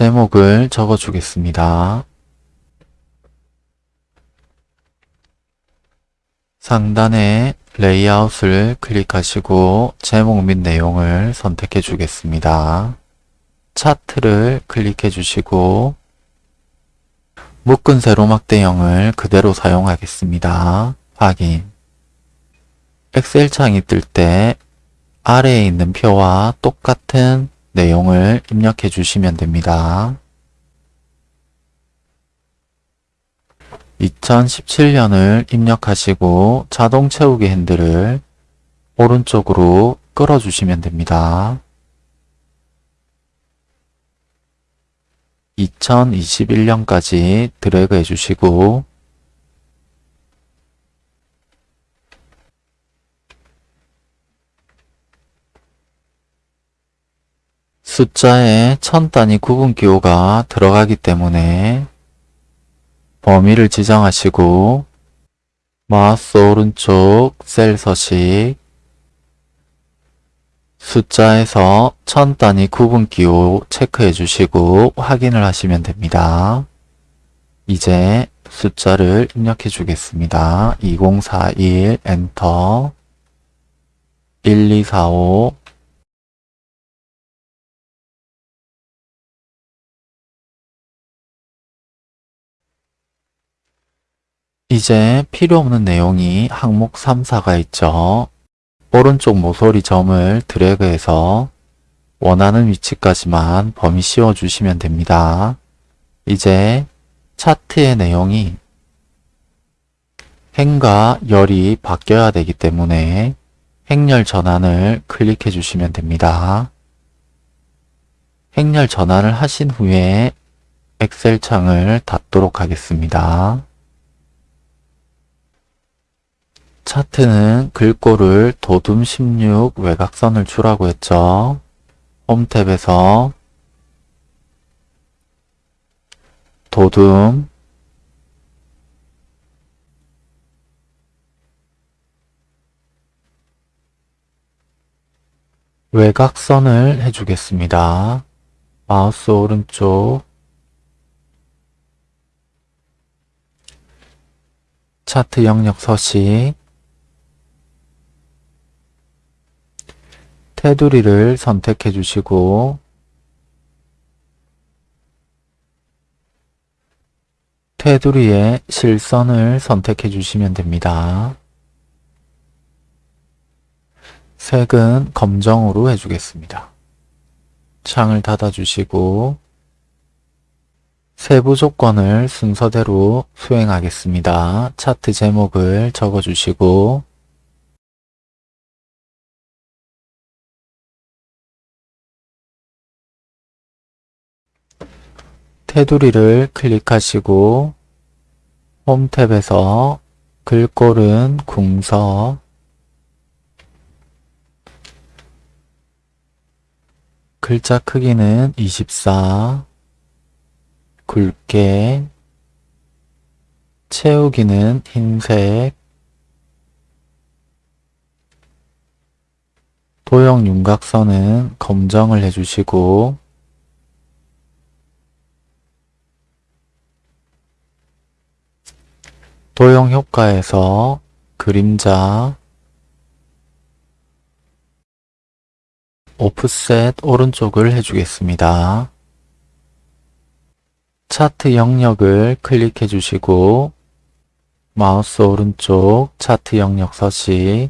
제목을 적어주겠습니다. 상단에 레이아웃을 클릭하시고 제목 및 내용을 선택해 주겠습니다. 차트를 클릭해 주시고 묶은 세로막 대형을 그대로 사용하겠습니다. 확인 엑셀 창이 뜰 때 아래에 있는 표와 똑같은 내용을 입력해 주시면 됩니다. 2017년을 입력하시고 자동 채우기 핸들을 오른쪽으로 끌어주시면 됩니다. 2021년까지 드래그 해주시고 숫자에 천 단위 구분 기호가 들어가기 때문에 범위를 지정하시고 마우스 오른쪽 셀 서식 숫자에서 천 단위 구분 기호 체크해 주시고 확인을 하시면 됩니다. 이제 숫자를 입력해 주겠습니다. 2041 엔터 1245 이제 필요 없는 내용이 항목 3, 4가 있죠. 오른쪽 모서리 점을 드래그해서 원하는 위치까지만 범위 씌워 주시면 됩니다. 이제 차트의 내용이 행과 열이 바뀌어야 되기 때문에 행렬 전환을 클릭해 주시면 됩니다. 행렬 전환을 하신 후에 엑셀 창을 닫도록 하겠습니다. 차트는 글꼴을 도둠 16 외곽선을 주라고 했죠. 홈 탭에서 도둠 외곽선을 해주겠습니다. 마우스 오른쪽 차트 영역 서식 테두리를 선택해 주시고 테두리에 실선을 선택해 주시면 됩니다. 색은 검정으로 해주겠습니다. 창을 닫아 주시고 세부 조건을 순서대로 수행하겠습니다. 차트 제목을 적어 주시고 테두리를 클릭하시고 홈 탭에서 글꼴은 궁서. 글자 크기는 24 굵게. 채우기는 흰색. 도형 윤곽선은 검정을 해주시고 도형 효과에서 그림자 오프셋 오른쪽을 해주겠습니다. 차트 영역을 클릭해 주시고 마우스 오른쪽 차트 영역 서식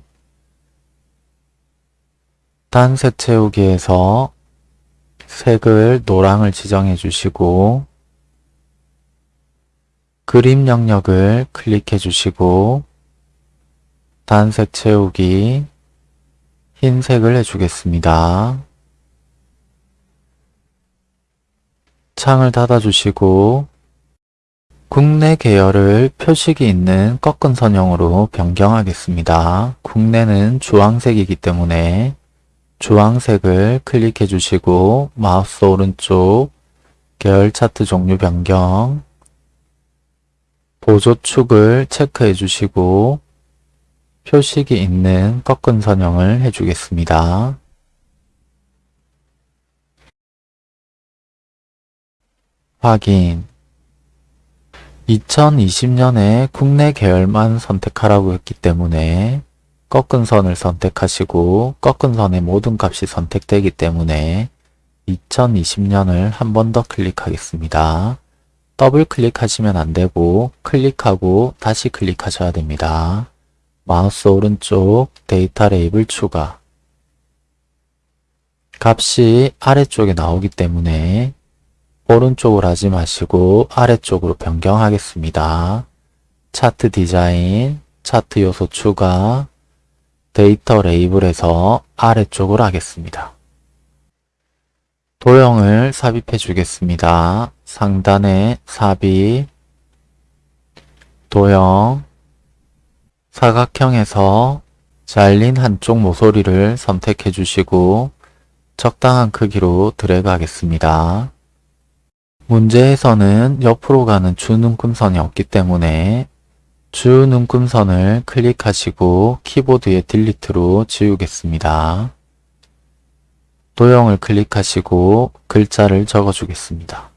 단색 채우기에서 색을 노랑을 지정해 주시고 그림 영역을 클릭해 주시고 단색 채우기 흰색을 해주겠습니다. 창을 닫아주시고 국내 계열을 표식이 있는 꺾은 선형으로 변경하겠습니다. 국내는 주황색이기 때문에 주황색을 클릭해 주시고 마우스 오른쪽 계열 차트 종류 변경 보조축을 체크해 주시고 표식이 있는 꺾은 선형을 해주겠습니다. 확인 2020년에 국내 계열만 선택하라고 했기 때문에 꺾은 선을 선택하시고 꺾은 선의 모든 값이 선택되기 때문에 2020년을 한 번 더 클릭하겠습니다. 더블 클릭하시면 안되고 클릭하고 다시 클릭하셔야 됩니다. 마우스 오른쪽 데이터 레이블 추가 값이 아래쪽에 나오기 때문에 오른쪽으로 하지 마시고 아래쪽으로 변경하겠습니다. 차트 디자인, 차트 요소 추가, 데이터 레이블에서 아래쪽으로 하겠습니다. 도형을 삽입해 주겠습니다. 상단에 삽입, 도형, 사각형에서 잘린 한쪽 모서리를 선택해 주시고 적당한 크기로 드래그 하겠습니다. 문제에서는 옆으로 가는 주눈금선이 없기 때문에 주눈금선을 클릭하시고 키보드의 딜리트로 지우겠습니다. 도형을 클릭하시고 글자를 적어주겠습니다.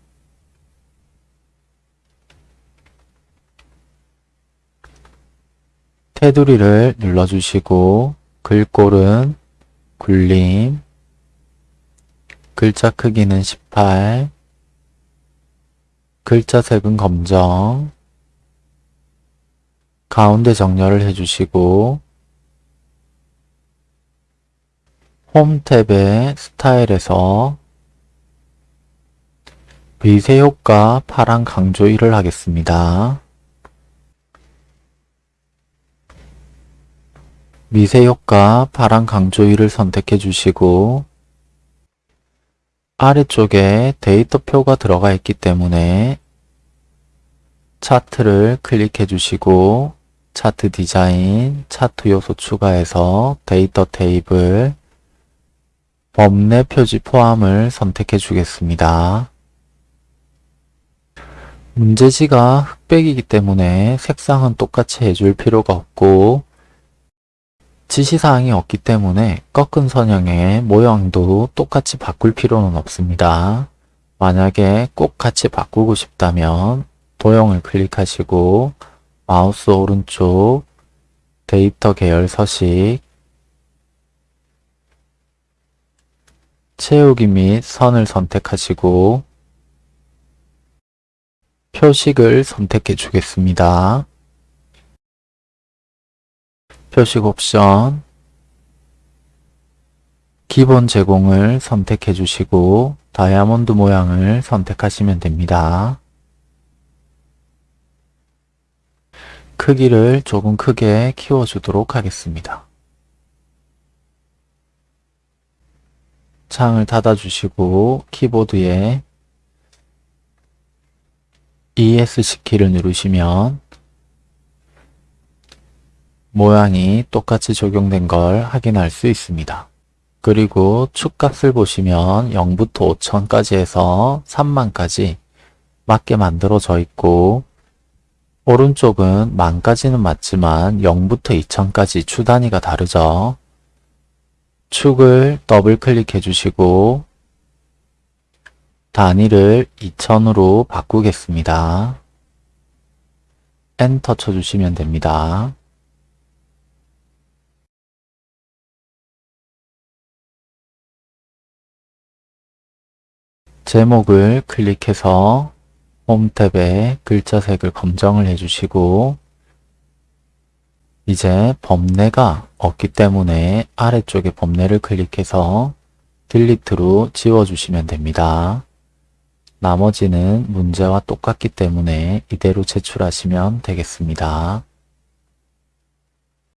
테두리를 눌러주시고 글꼴은 굴림, 글자 크기는 18, 글자 색은 검정, 가운데 정렬을 해주시고 홈 탭의 스타일에서 미세 효과 파란 강조 1을 하겠습니다. 미세 효과 파란 강조 1을 선택해 주시고 아래쪽에 데이터표가 들어가 있기 때문에 차트를 클릭해 주시고 차트 디자인, 차트 요소 추가해서 데이터 테이블, 범례 표지 포함을 선택해 주겠습니다. 문제지가 흑백이기 때문에 색상은 똑같이 해줄 필요가 없고 지시사항이 없기 때문에 꺾은 선형의 모양도 똑같이 바꿀 필요는 없습니다. 만약에 꼭 같이 바꾸고 싶다면 도형을 클릭하시고 마우스 오른쪽 데이터 계열 서식 채우기 및 선을 선택하시고 표식을 선택해 주겠습니다. 표식 옵션 기본 제공을 선택해 주시고 다이아몬드 모양을 선택하시면 됩니다. 크기를 조금 크게 키워주도록 하겠습니다. 창을 닫아주시고 키보드에 ESC 키를 누르시면 모양이 똑같이 적용된 걸 확인할 수 있습니다. 그리고 축값을 보시면 0부터 5천까지 해서 3만까지 맞게 만들어져 있고 오른쪽은 만까지는 맞지만 0부터 2000까지 주 단위가 다르죠. 축을 더블 클릭해 주시고 단위를 2000으로 바꾸겠습니다. 엔터 쳐주시면 됩니다. 제목을 클릭해서 홈 탭에 글자색을 검정을 해주시고 이제 범례가 없기 때문에 아래쪽에 범례를 클릭해서 딜리트로 지워주시면 됩니다. 나머지는 문제와 똑같기 때문에 이대로 제출하시면 되겠습니다.